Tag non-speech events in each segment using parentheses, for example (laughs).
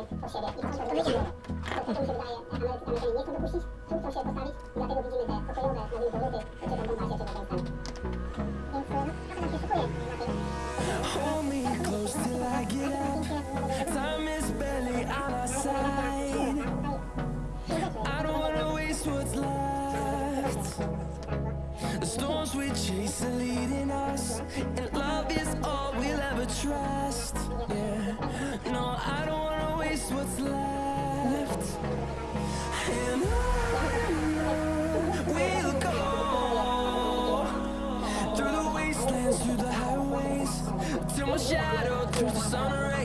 od siebie i to wyjdziemy. To, to mi się wydaje, Ameryka- Amerykanie nie chcą dopuścić, tu chcą się postawić i dlatego widzimy te pokojowe, nazwijmy to luty, shadow through the sun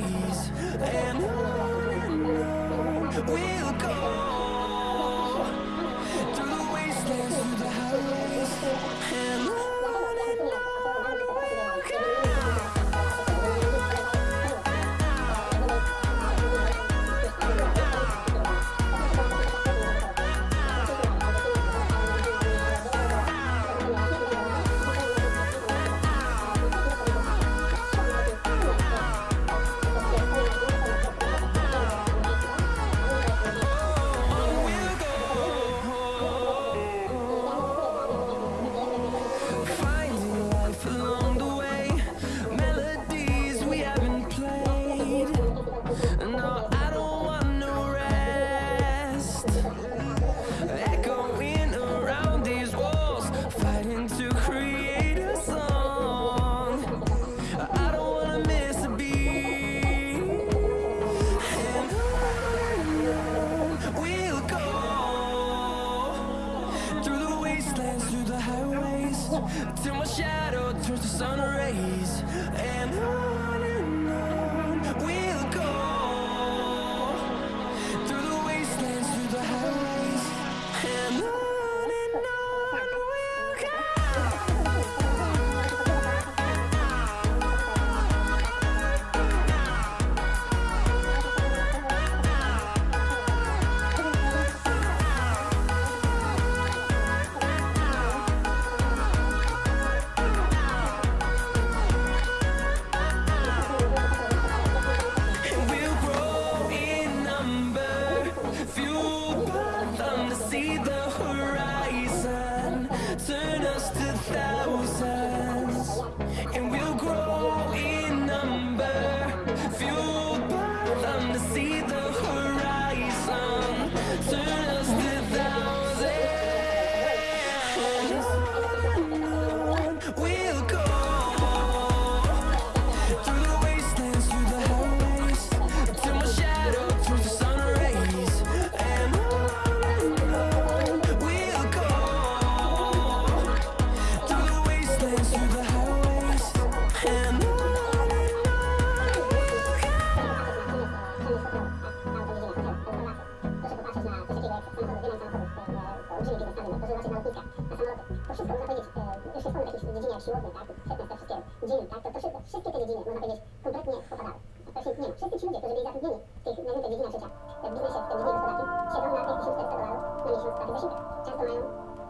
tych największych dziedzinach życia, w biznesie, w dziedzinie gospodarczym, siedzą na 1400 dolarów na miesiąc pracy zasiłek. Często mają,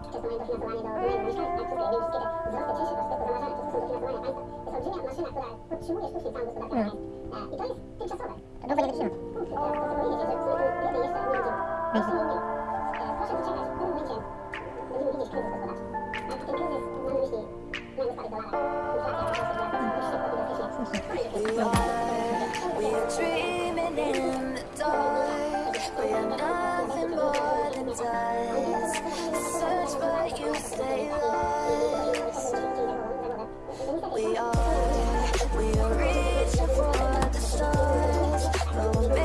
często mają dofinansowanie do wynajmu mieszkania, tak? Wszystkie, jakby wszystkie te wzrosty czynszy zauważane, to są dofinansowania państwa. To jest olbrzymia maszyna, która podtrzymuje sztucznie całą gospodarkę państw. E, I to jest tymczasowe. Długo nie wytrzyma. Punkt, e, to powiedzieć, że w sumie jeszcze nie idzie. Najmniej innym. E, Proszę poczekać, w pewnym momencie będziemy widzieć kryzys gospodarczy. A ten kryzys mam na myśli nagły spadek dolara, inflacja, dość szybko i. you stay. We are, we are reaching for the stars,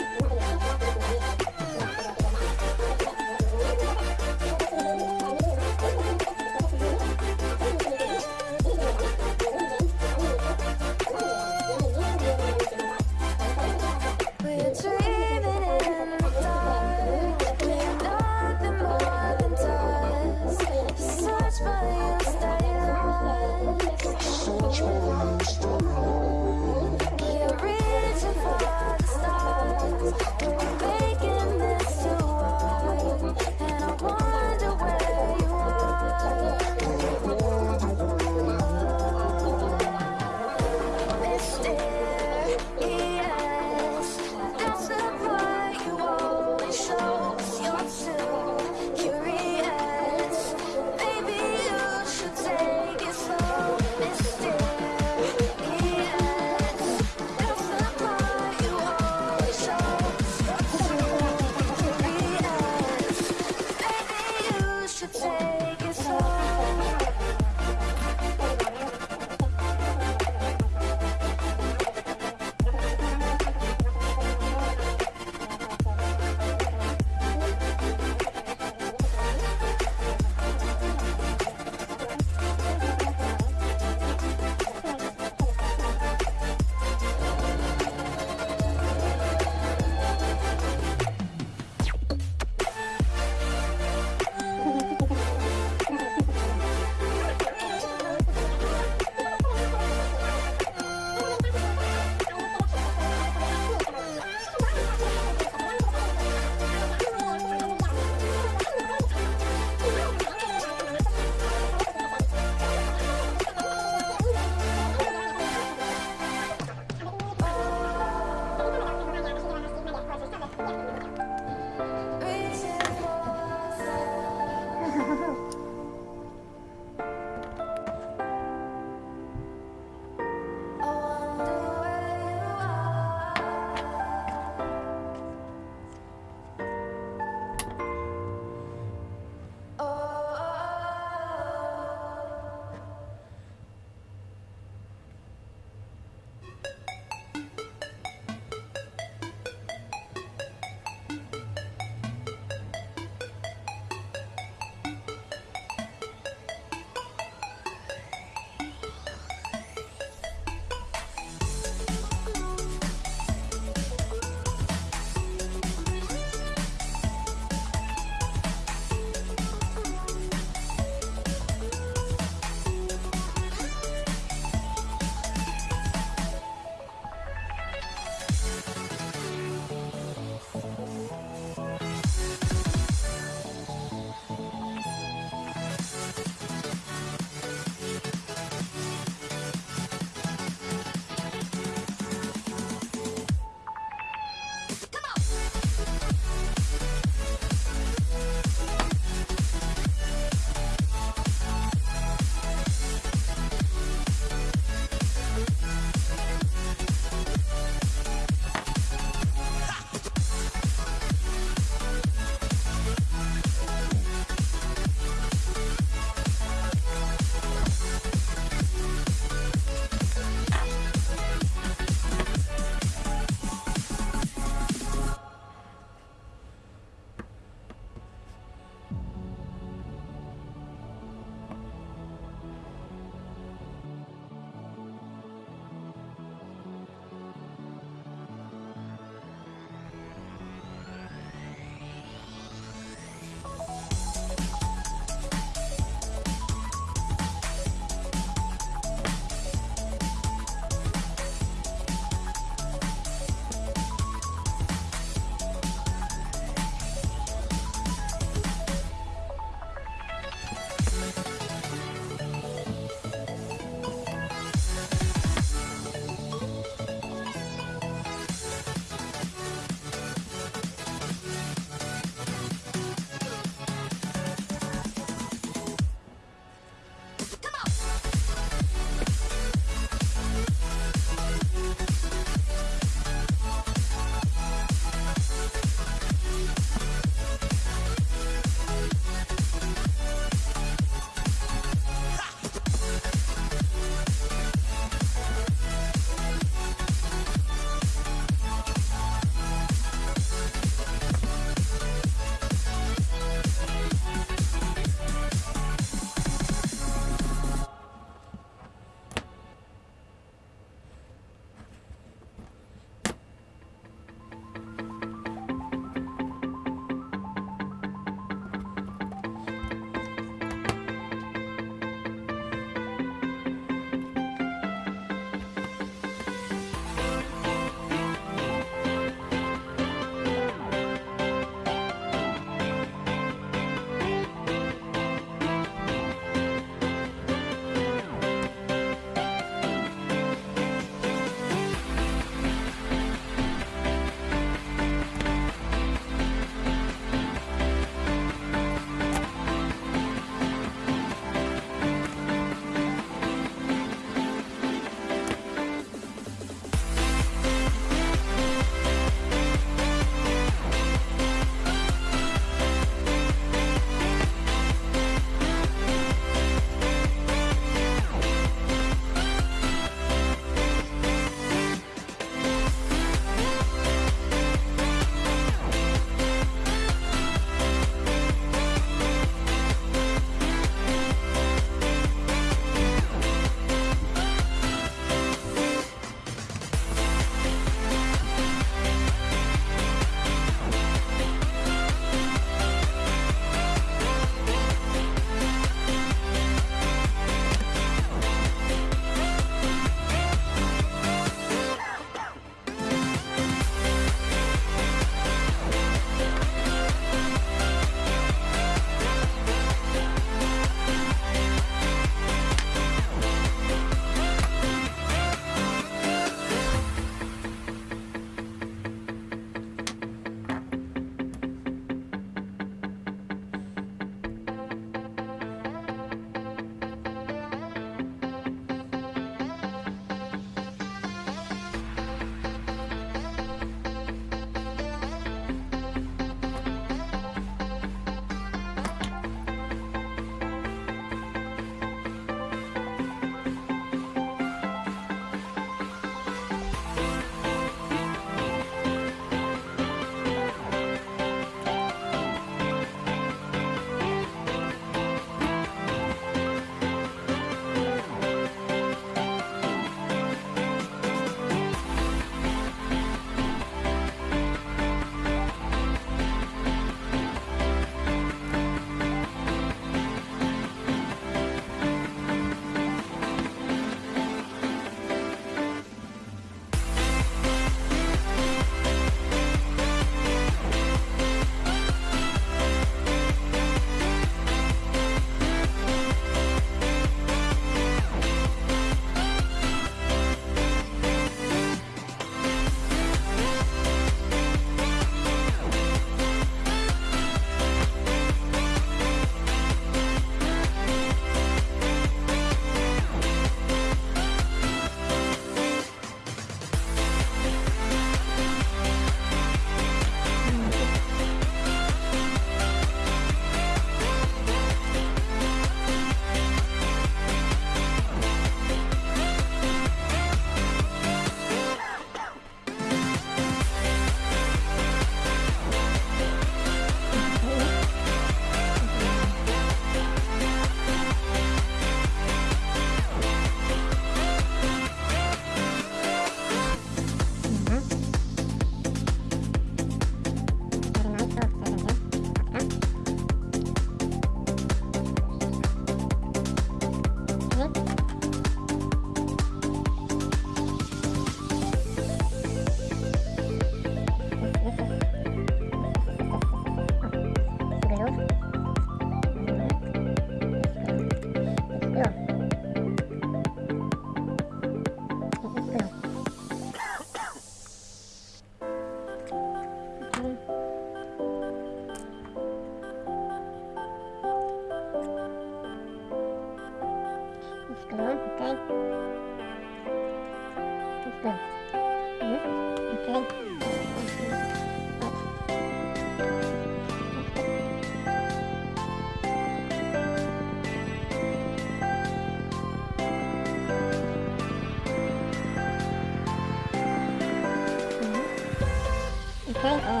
嗯嗯。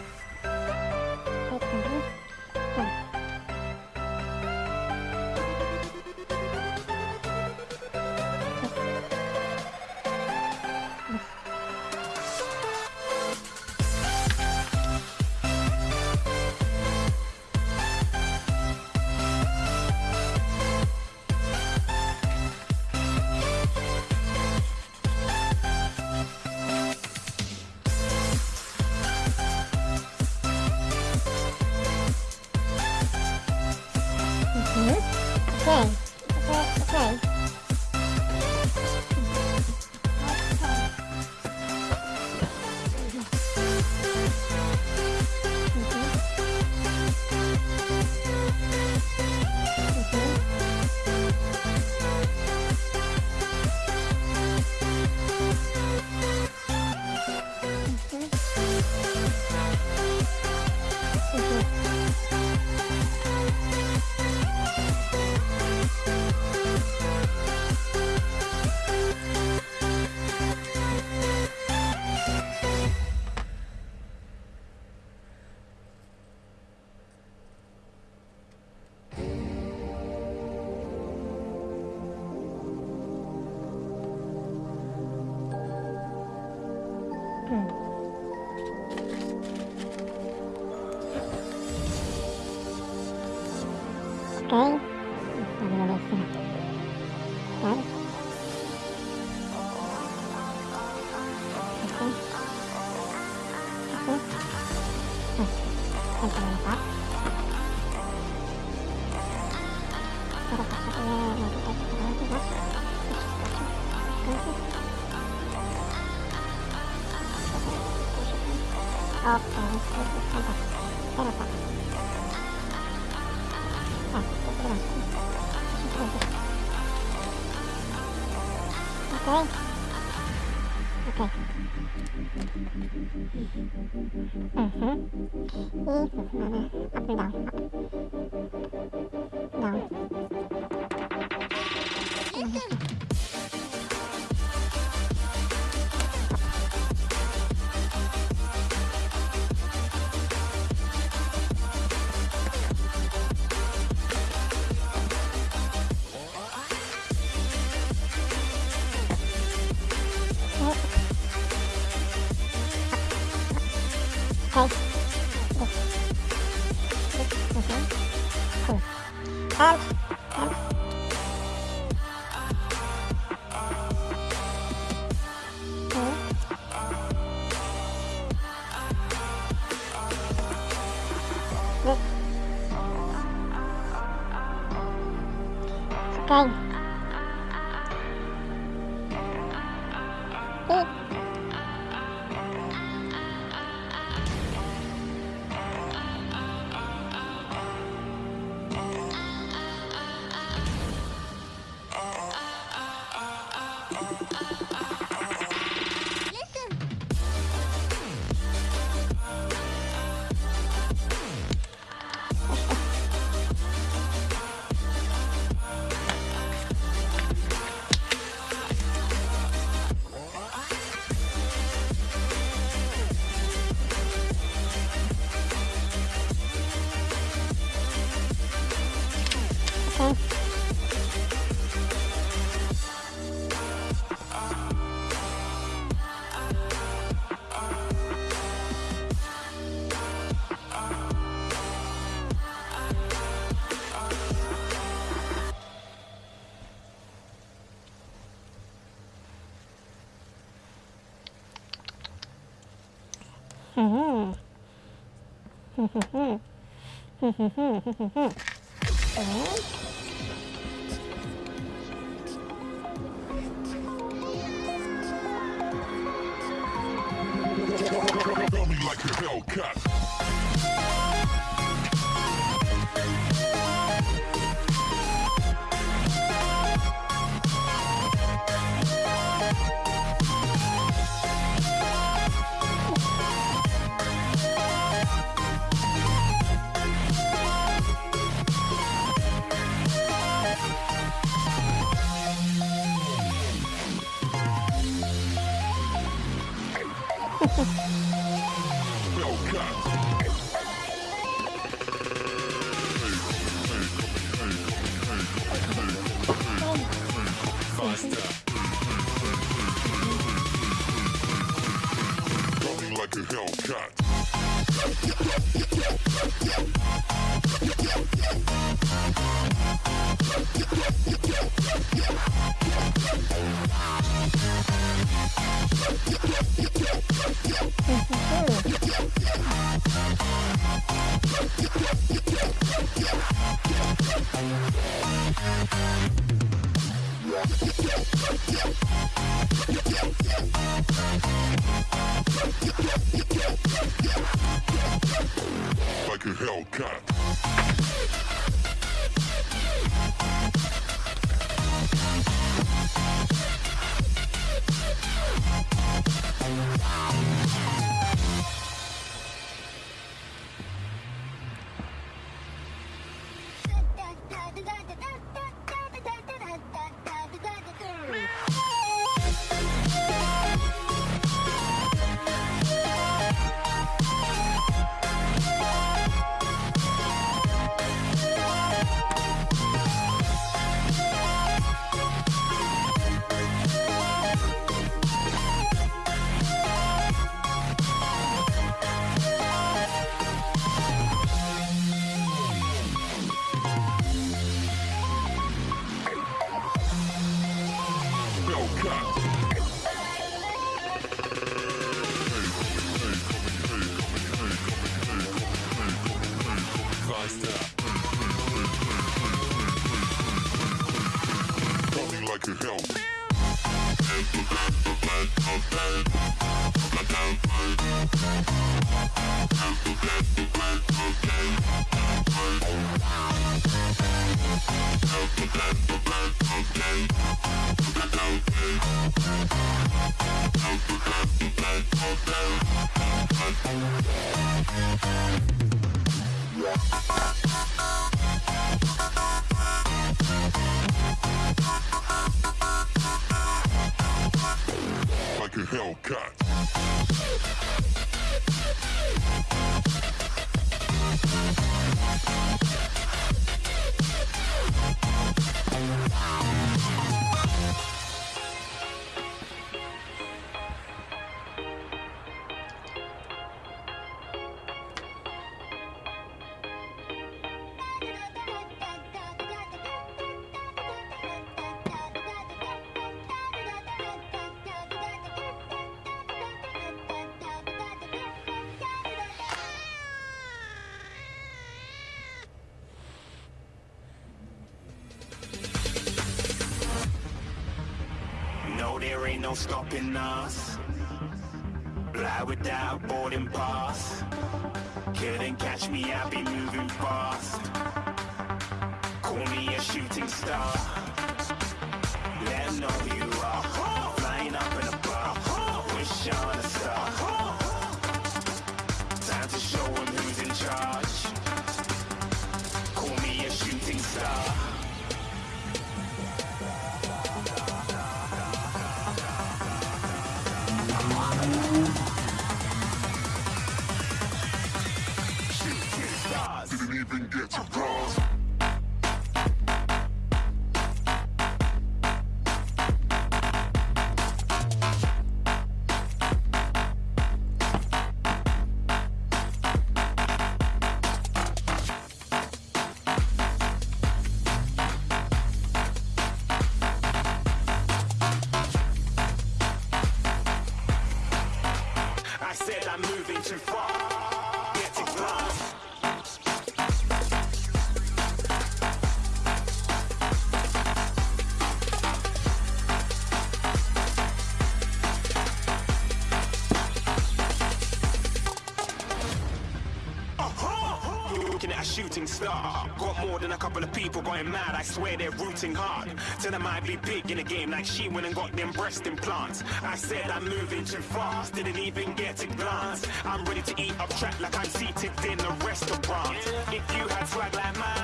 아. oh. Tell me like a Hellcat. like a Hellcat. Like a Hellcat. We'll be right back. Hellcat. shooting star. Got more than a couple of people going mad, I swear they're rooting hard. Tell them I'd be big in the game like she went and got them breast implants. I said I'm moving too fast, didn't even get a glance. I'm ready to eat up track like I'm seated in a restaurant. If you had swag like mine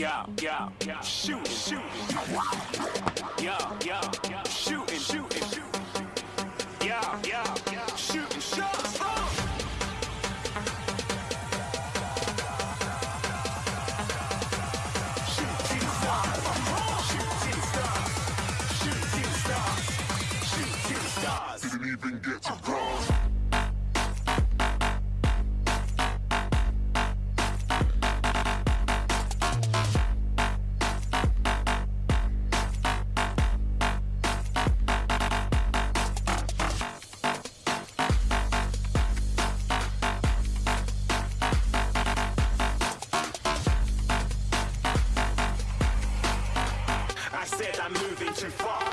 yeah, yeah. I'm moving too far.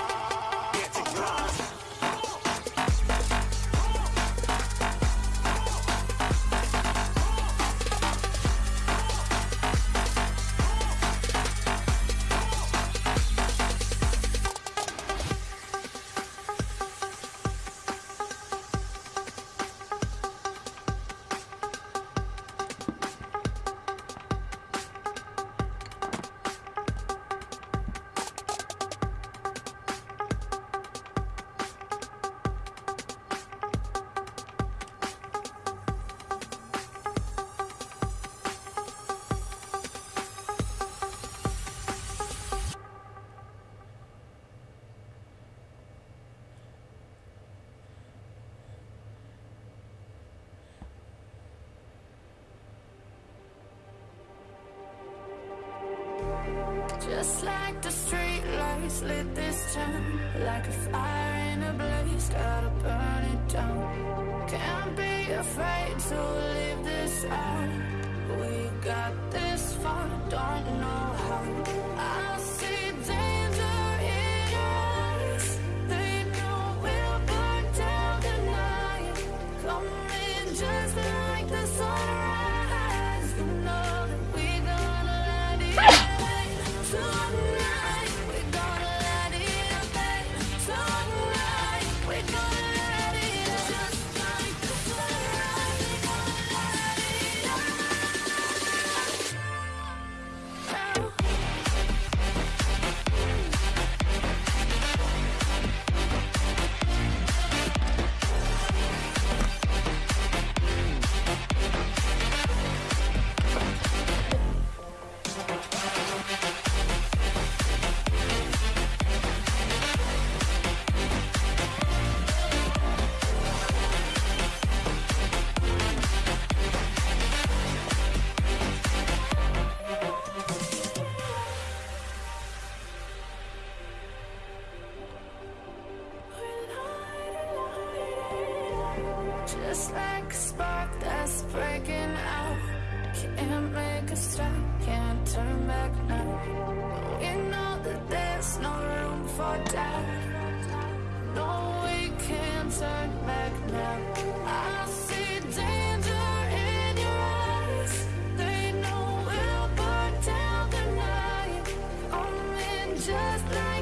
just like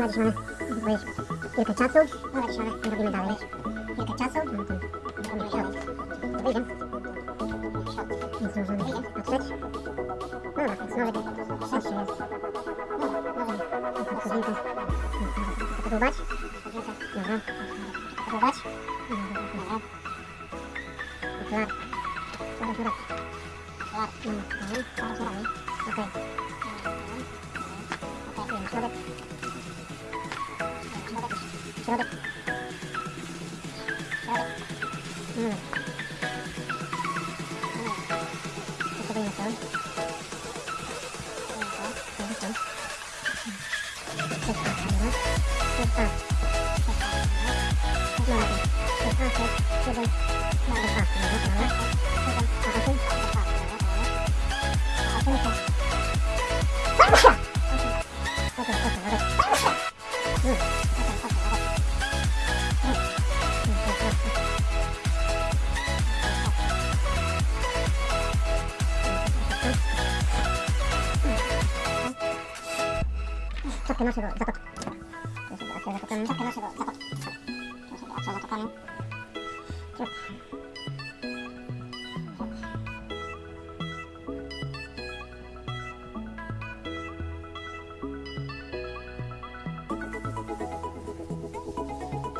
Dobra Dziszony, wyjdź. Kilka czasu. Dobra Dziszony, robimy dalej. Kilka czasu. No to robimy w środku. To wyjdziemy. Więc możemy patrzeć. No dobra, więc nawet szerszy jest. Próbować. Dobra. Próbować. Dobra. Klar. Dobra, dobra. Klar. Dobra, dobra. Okej. 제가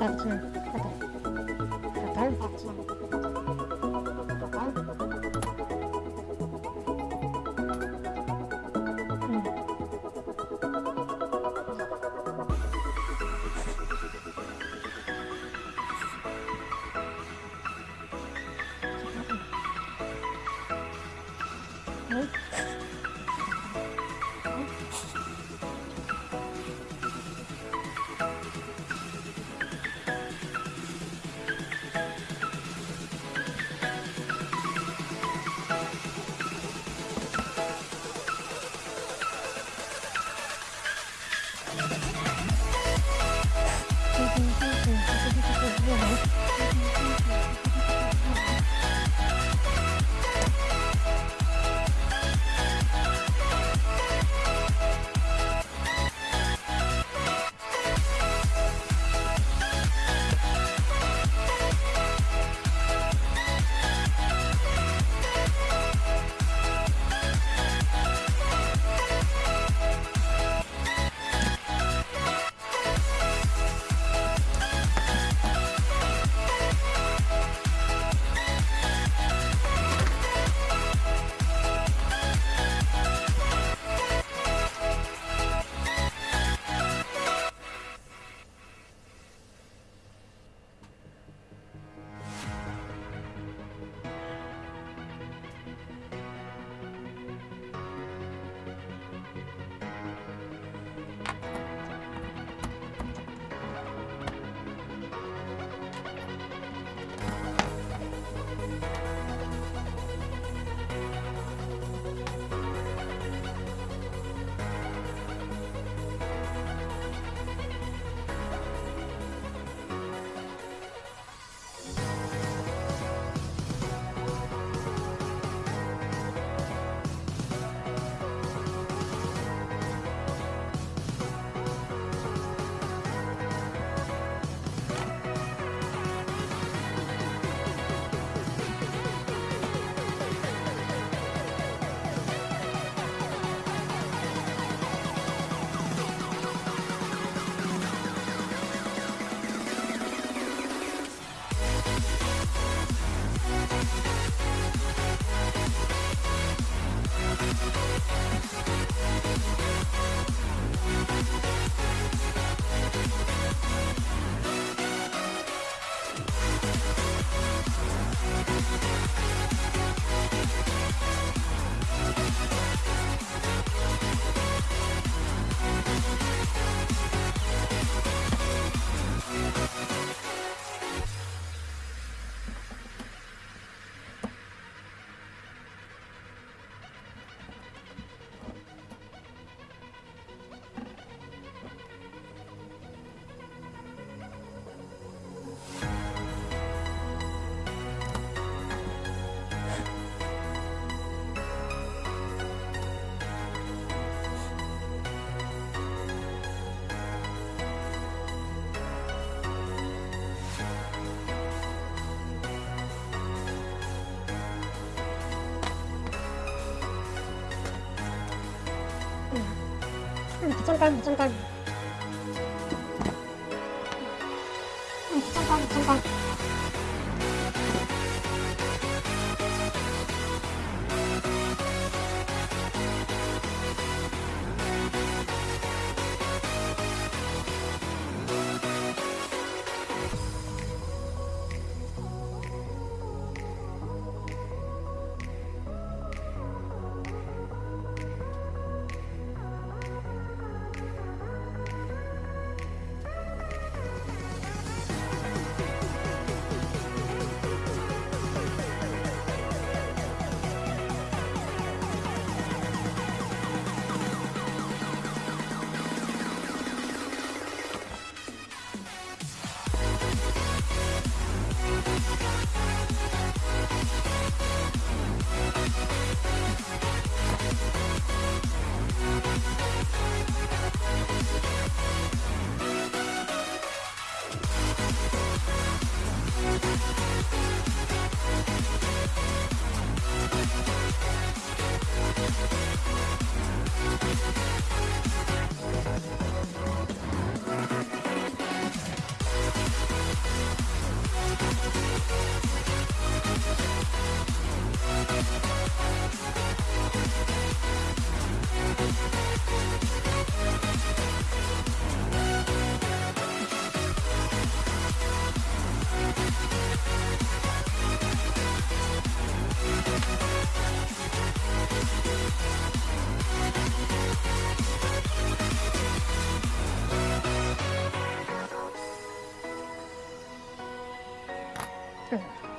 嗯这样中干，脏干。嗯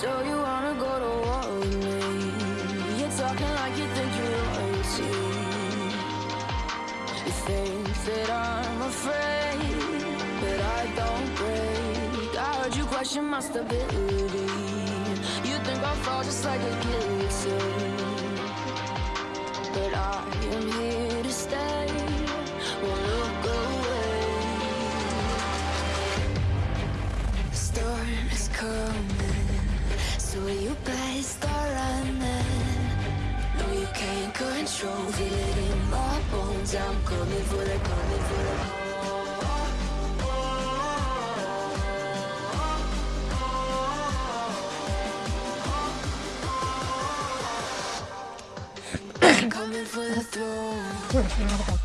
So you wanna go to war with me? You're talking like you think you're royalty. You think that I'm afraid, but I don't break. I heard you question my stability. You think I'll fall just like a guillotine, so you better start running. No, you can't control, feel it in my bones. I'm coming for the, coming for the. Coming for the throne. (laughs)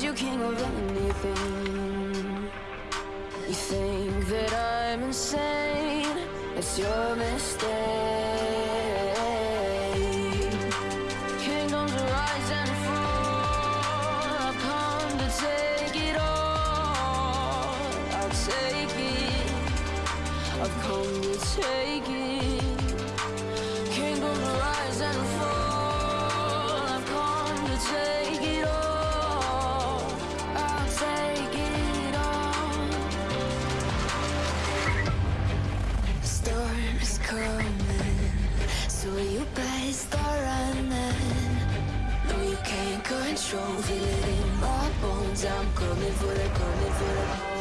made you king of anything? You think that I'm insane? It's your mistake. Kingdoms rise and fall. I've come to take it all. I'll take it. I've come to take it. Kingdoms rise and fall. Strong, feel it in my bones. I'm coming for the, coming for the.